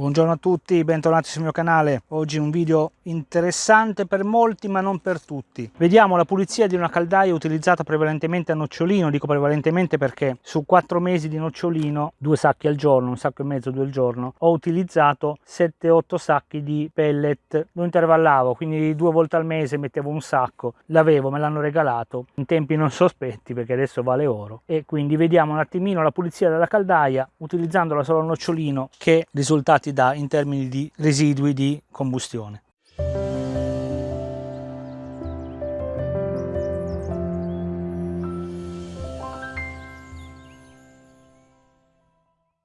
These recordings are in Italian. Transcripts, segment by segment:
Buongiorno a tutti, bentornati sul mio canale. Oggi un video interessante per molti ma non per tutti. Vediamo la pulizia di una caldaia utilizzata prevalentemente a nocciolino, dico prevalentemente perché su 4 mesi di nocciolino, due sacchi al giorno, un sacco e mezzo, due al giorno, ho utilizzato 7-8 sacchi di pellet. Lo intervallavo, quindi due volte al mese mettevo un sacco, l'avevo, me l'hanno regalato in tempi non sospetti perché adesso vale oro. E quindi vediamo un attimino la pulizia della caldaia utilizzandola solo a nocciolino che risultati si dà in termini di residui di combustione.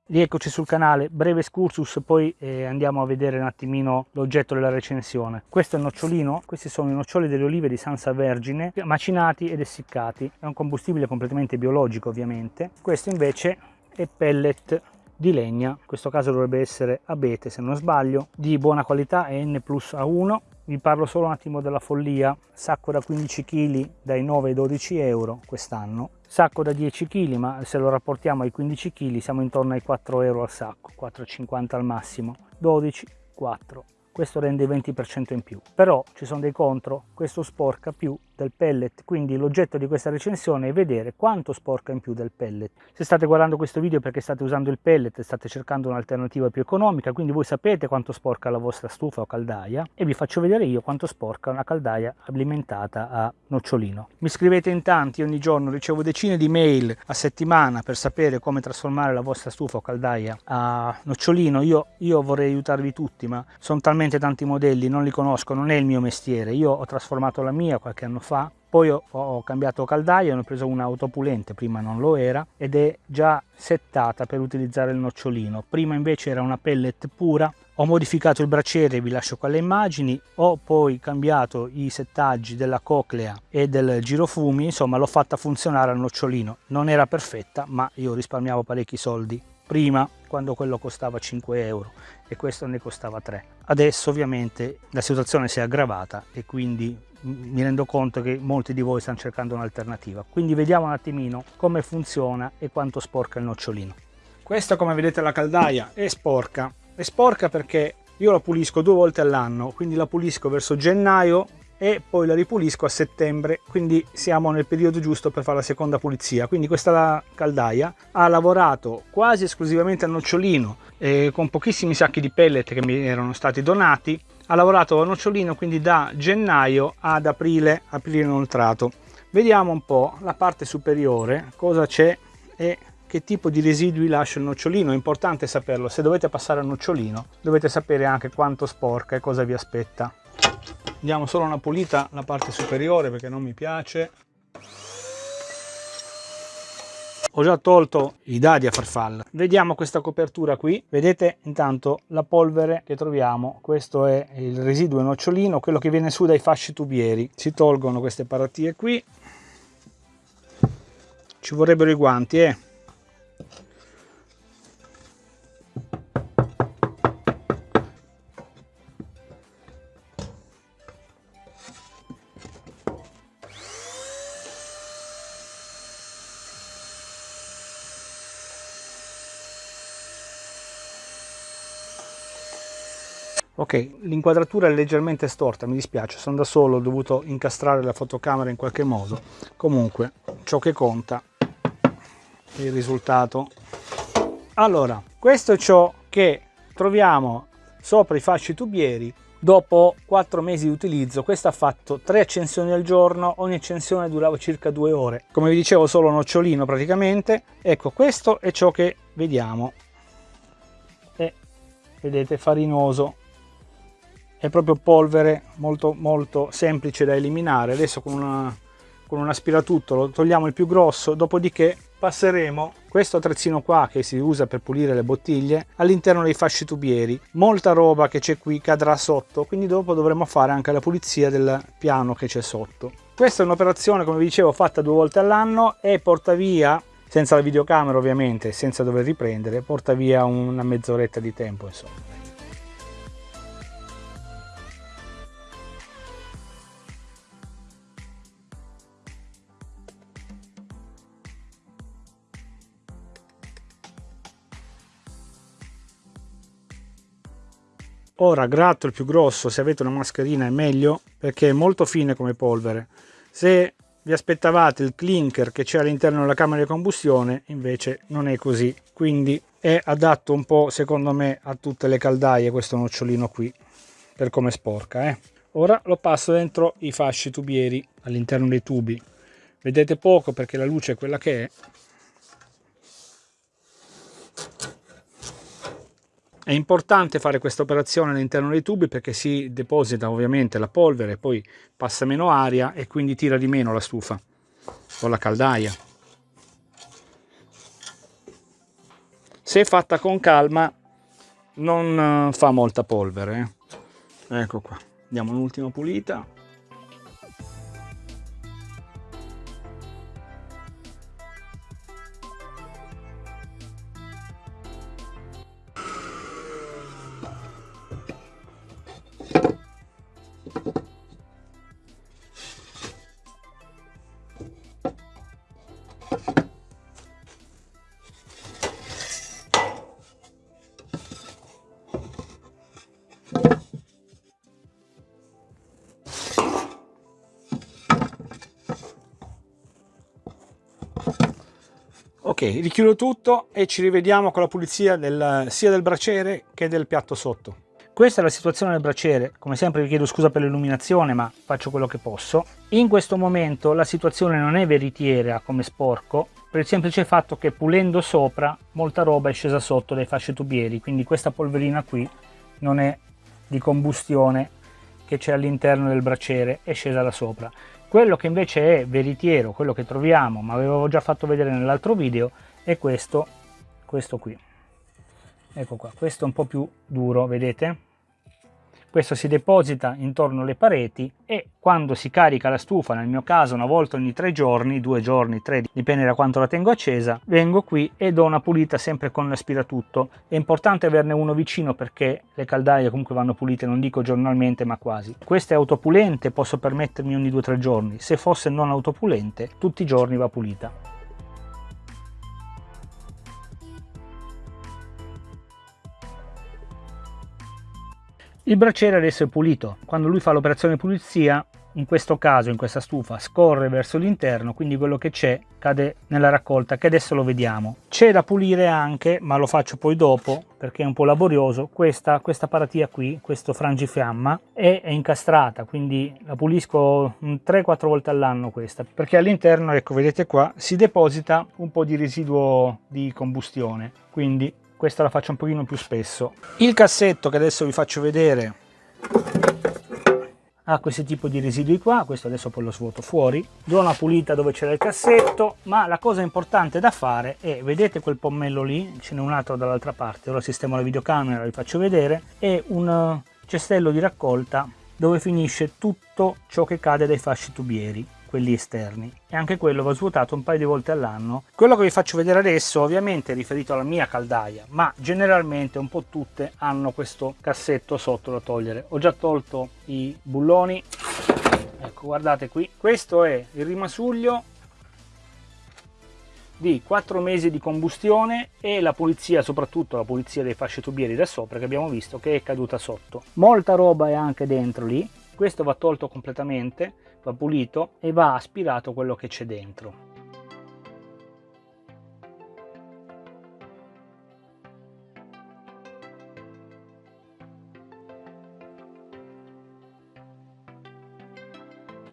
Rieccoci sul canale, breve excursus, poi eh, andiamo a vedere un attimino l'oggetto della recensione. Questo è il nocciolino, questi sono i noccioli delle olive di Sansa Vergine, macinati ed essiccati. È un combustibile completamente biologico ovviamente. Questo invece è pellet di legna, in questo caso dovrebbe essere abete se non sbaglio, di buona qualità N plus A1. Vi parlo solo un attimo della follia, sacco da 15 kg dai 9 ai 12 euro quest'anno, sacco da 10 kg ma se lo rapportiamo ai 15 kg siamo intorno ai 4 euro al sacco, 4,50 al massimo, 12, 4 questo rende il 20% in più. Però ci sono dei contro, questo sporca più del pellet, quindi l'oggetto di questa recensione è vedere quanto sporca in più del pellet. Se state guardando questo video perché state usando il pellet state cercando un'alternativa più economica, quindi voi sapete quanto sporca la vostra stufa o caldaia e vi faccio vedere io quanto sporca una caldaia alimentata a nocciolino. Mi scrivete in tanti, ogni giorno ricevo decine di mail a settimana per sapere come trasformare la vostra stufa o caldaia a nocciolino, io, io vorrei aiutarvi tutti ma sono talmente tanti modelli, non li conosco, non è il mio mestiere, io ho trasformato la mia qualche anno fa poi ho, ho cambiato caldaia, ne ho preso una autopulente, prima non lo era, ed è già settata per utilizzare il nocciolino. Prima invece era una pellet pura, ho modificato il braciere, vi lascio qua le immagini, ho poi cambiato i settaggi della coclea e del girofumi, insomma l'ho fatta funzionare al nocciolino. Non era perfetta, ma io risparmiavo parecchi soldi. Prima quando quello costava 5 euro e questo ne costava 3 adesso ovviamente la situazione si è aggravata e quindi mi rendo conto che molti di voi stanno cercando un'alternativa. Quindi vediamo un attimino come funziona e quanto sporca il nocciolino. Questa come vedete la caldaia è sporca. È sporca perché io la pulisco due volte all'anno quindi la pulisco verso gennaio e poi la ripulisco a settembre. Quindi siamo nel periodo giusto per fare la seconda pulizia. Quindi questa caldaia ha lavorato quasi esclusivamente a nocciolino eh, con pochissimi sacchi di pellet che mi erano stati donati ha lavorato a nocciolino quindi da gennaio ad aprile aprile inoltrato. Vediamo un po la parte superiore cosa c'è e che tipo di residui lascia il nocciolino. È importante saperlo se dovete passare al nocciolino dovete sapere anche quanto sporca e cosa vi aspetta. Diamo solo una pulita la parte superiore perché non mi piace ho già tolto i dadi a farfalla. Vediamo questa copertura qui. Vedete intanto la polvere che troviamo. Questo è il residuo nocciolino quello che viene su dai fasci tubieri. Si tolgono queste paratie qui. Ci vorrebbero i guanti eh ok l'inquadratura è leggermente storta mi dispiace sono da solo ho dovuto incastrare la fotocamera in qualche modo. Comunque ciò che conta è il risultato. Allora questo è ciò che troviamo sopra i fasci tubieri. Dopo 4 mesi di utilizzo questo ha fatto 3 accensioni al giorno ogni accensione durava circa 2 ore. Come vi dicevo solo nocciolino praticamente. Ecco questo è ciò che vediamo. E vedete farinoso è proprio polvere molto molto semplice da eliminare. Adesso con, una, con un aspiratutto lo togliamo il più grosso dopodiché passeremo questo attrezzino qua che si usa per pulire le bottiglie all'interno dei fasci tubieri. Molta roba che c'è qui cadrà sotto quindi dopo dovremo fare anche la pulizia del piano che c'è sotto. Questa è un'operazione come vi dicevo fatta due volte all'anno e porta via senza la videocamera ovviamente senza dover riprendere porta via una mezz'oretta di tempo insomma ora gratto il più grosso se avete una mascherina è meglio perché è molto fine come polvere. Se vi aspettavate il clinker che c'è all'interno della camera di combustione invece non è così. Quindi è adatto un po' secondo me a tutte le caldaie questo nocciolino qui per come sporca eh. ora lo passo dentro i fasci tubieri all'interno dei tubi. Vedete poco perché la luce è quella che è È importante fare questa operazione all'interno dei tubi perché si deposita ovviamente la polvere, poi passa meno aria e quindi tira di meno la stufa o la caldaia. Se fatta con calma non fa molta polvere. Eh. Ecco qua, diamo un'ultima pulita. Richiudo tutto e ci rivediamo con la pulizia del, sia del braciere che del piatto sotto. Questa è la situazione del braciere come sempre vi chiedo scusa per l'illuminazione ma faccio quello che posso. In questo momento la situazione non è veritiera come sporco per il semplice fatto che pulendo sopra molta roba è scesa sotto dai fasci tubieri quindi questa polverina qui non è di combustione che c'è all'interno del braciere è scesa da sopra quello che invece è veritiero, quello che troviamo, ma avevo già fatto vedere nell'altro video, è questo, questo qui. Ecco qua, questo è un po' più duro, vedete? Questo si deposita intorno alle pareti e quando si carica la stufa, nel mio caso una volta ogni tre giorni, due giorni, tre, dipende da quanto la tengo accesa, vengo qui e do una pulita sempre con l'aspiratutto. È importante averne uno vicino perché le caldaie comunque vanno pulite, non dico giornalmente ma quasi. Questa è autopulente, posso permettermi ogni due o tre giorni. Se fosse non autopulente, tutti i giorni va pulita. Il braciere adesso è pulito. Quando lui fa l'operazione pulizia, in questo caso, in questa stufa, scorre verso l'interno, quindi quello che c'è cade nella raccolta, che adesso lo vediamo. C'è da pulire anche, ma lo faccio poi dopo, perché è un po' laborioso, questa, questa paratia qui, questo frangifiamma, è, è incastrata, quindi la pulisco 3-4 volte all'anno questa, perché all'interno, ecco, vedete qua, si deposita un po' di residuo di combustione, quindi questa la faccio un pochino più spesso. Il cassetto che adesso vi faccio vedere ha questo tipo di residui qua. Questo adesso poi lo svuoto fuori. Do una pulita dove c'era il cassetto ma la cosa importante da fare è vedete quel pommello lì? Ce n'è un altro dall'altra parte. Ora sistemo la videocamera vi faccio vedere. È un eh, cestello di raccolta dove finisce tutto ciò che cade dai fasci tubieri quelli esterni. E anche quello va svuotato un paio di volte all'anno. Quello che vi faccio vedere adesso ovviamente è riferito alla mia caldaia ma generalmente un po' tutte hanno questo cassetto sotto da togliere. Ho già tolto i bulloni. Ecco guardate qui. Questo è il rimasuglio di 4 mesi di combustione e la pulizia, soprattutto la pulizia dei fasci tubieri da sopra che abbiamo visto che è caduta sotto. Molta roba è anche dentro lì, questo va tolto completamente va pulito e va aspirato quello che c'è dentro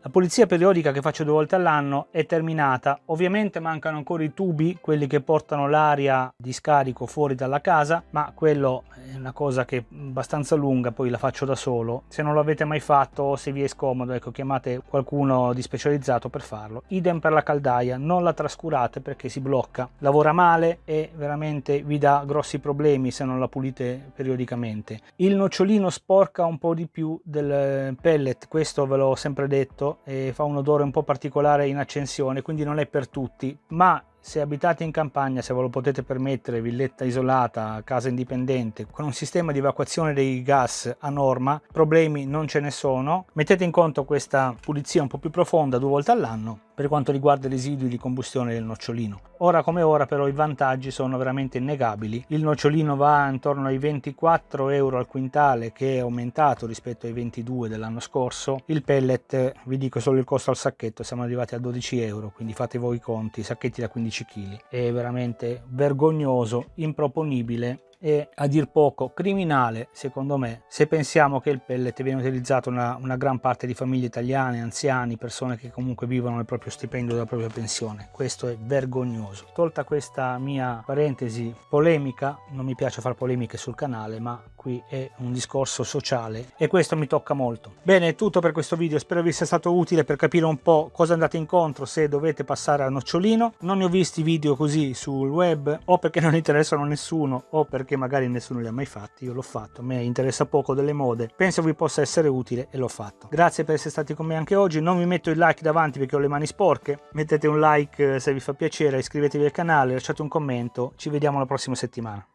La pulizia periodica che faccio due volte all'anno è terminata, ovviamente mancano ancora i tubi, quelli che portano l'aria di scarico fuori dalla casa, ma quello è una cosa che è abbastanza lunga, poi la faccio da solo. Se non l'avete mai fatto o se vi è scomodo, ecco, chiamate qualcuno di specializzato per farlo. Idem per la caldaia, non la trascurate perché si blocca, lavora male e veramente vi dà grossi problemi se non la pulite periodicamente. Il nocciolino sporca un po' di più del pellet, questo ve l'ho sempre detto, e fa un odore un po' particolare in accensione, quindi non è per tutti, ma se abitate in campagna, se ve lo potete permettere, villetta isolata, casa indipendente, con un sistema di evacuazione dei gas a norma, problemi non ce ne sono. Mettete in conto questa pulizia un po' più profonda due volte all'anno per quanto riguarda i residui di combustione del nocciolino. Ora come ora però i vantaggi sono veramente innegabili. Il nocciolino va intorno ai 24 euro al quintale che è aumentato rispetto ai 22 dell'anno scorso. Il pellet, vi dico solo il costo al sacchetto, siamo arrivati a 12 euro, quindi fate voi i conti, sacchetti da 15 kg. È veramente vergognoso, improponibile e a dir poco criminale secondo me se pensiamo che il pellet viene utilizzato una, una gran parte di famiglie italiane, anziani, persone che comunque vivono il proprio stipendio della propria pensione. Questo è vergognoso. Tolta questa mia parentesi polemica, non mi piace fare polemiche sul canale, ma qui è un discorso sociale e questo mi tocca molto. Bene, è tutto per questo video, spero vi sia stato utile per capire un po' cosa andate incontro se dovete passare a nocciolino. Non ne ho visti video così sul web o perché non interessano a nessuno o perché che magari nessuno li ha mai fatti, io l'ho fatto, a me interessa poco delle mode, penso vi possa essere utile e l'ho fatto. Grazie per essere stati con me anche oggi, non mi metto il like davanti perché ho le mani sporche, mettete un like eh, se vi fa piacere, iscrivetevi al canale, lasciate un commento, ci vediamo la prossima settimana.